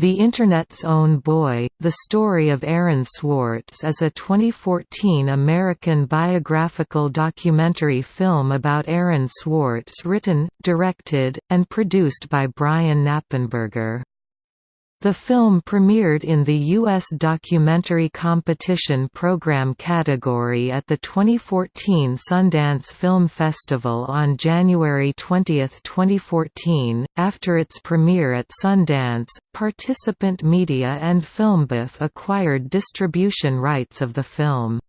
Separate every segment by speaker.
Speaker 1: The Internet's Own Boy, The Story of Aaron Swartz is a 2014 American biographical documentary film about Aaron Swartz written, directed, and produced by Brian Knappenberger. The film premiered in the U.S. Documentary Competition Program category at the 2014 Sundance Film Festival on January 20, 2014. After its premiere at Sundance, Participant Media and FilmBuff acquired distribution rights of the film.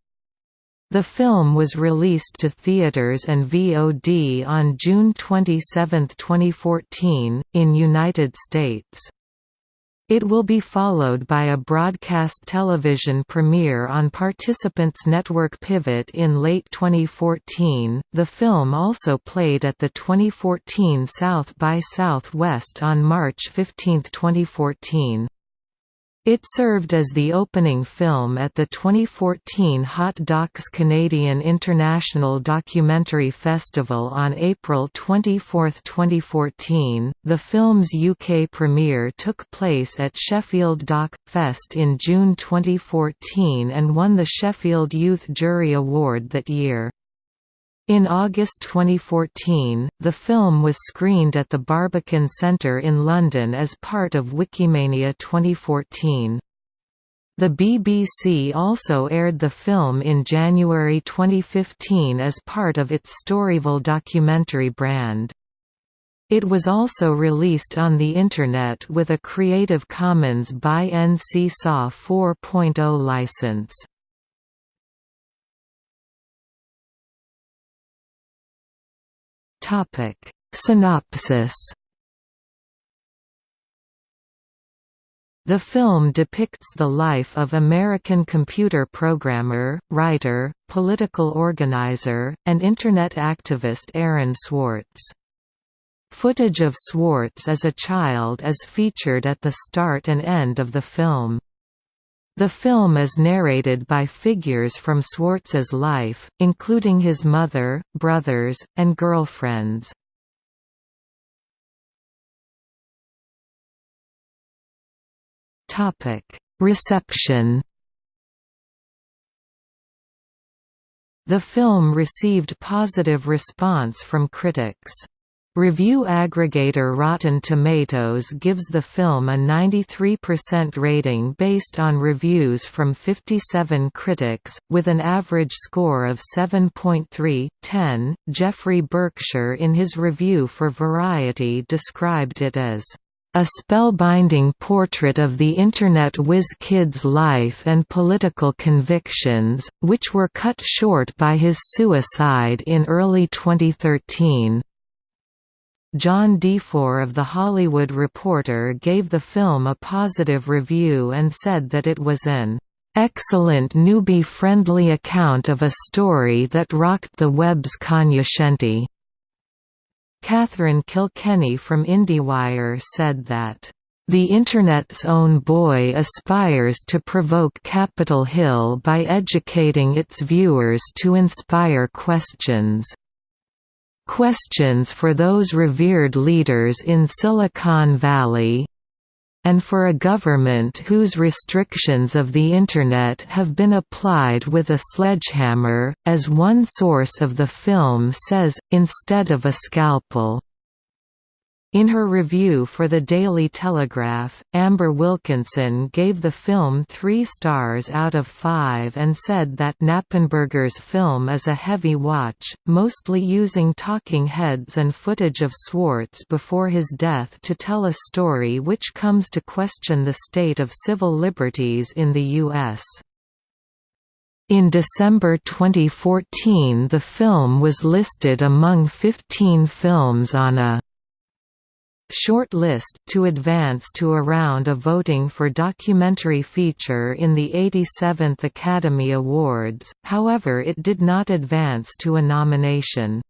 Speaker 1: The film was released to theaters and VOD on June 27, 2014, in United States. It will be followed by a broadcast television premiere on Participants Network Pivot in late 2014. The film also played at the 2014 South by Southwest on March 15, 2014. It served as the opening film at the 2014 Hot Docs Canadian International Documentary Festival on April 24, 2014. The film's UK premiere took place at Sheffield Doc Fest in June 2014 and won the Sheffield Youth Jury Award that year. In August 2014, the film was screened at the Barbican Centre in London as part of Wikimania 2014. The BBC also aired the film in January 2015 as part of its Storyville documentary brand. It was also released on the Internet with a Creative Commons by NC SA 4.0 license. Topic Synopsis The film depicts the life of American computer programmer, writer, political organizer, and Internet activist Aaron Swartz. Footage of Swartz as a child is featured at the start and end of the film. The film is narrated by figures from Swartz's life, including his mother, brothers, and girlfriends. Reception The film received positive response from critics. Review aggregator Rotten Tomatoes gives the film a 93% rating based on reviews from 57 critics, with an average score of 7.3/10. Jeffrey Berkshire in his review for Variety described it as a spellbinding portrait of the Internet whiz kid's life and political convictions, which were cut short by his suicide in early 2013. John DeFore of The Hollywood Reporter gave the film a positive review and said that it was an excellent newbie-friendly account of a story that rocked the web's cognoscenti. Catherine Kilkenny from IndieWire said that the Internet's own boy aspires to provoke Capitol Hill by educating its viewers to inspire questions. Questions for those revered leaders in Silicon Valley and for a government whose restrictions of the Internet have been applied with a sledgehammer, as one source of the film says, instead of a scalpel. In her review for the Daily Telegraph, Amber Wilkinson gave the film three stars out of five and said that Knappenberger's film is a heavy watch, mostly using talking heads and footage of Swartz before his death to tell a story which comes to question the state of civil liberties in the U.S. In December 2014 the film was listed among 15 films on a short list, to advance to a round of voting for documentary feature in the 87th Academy Awards, however it did not advance to a nomination.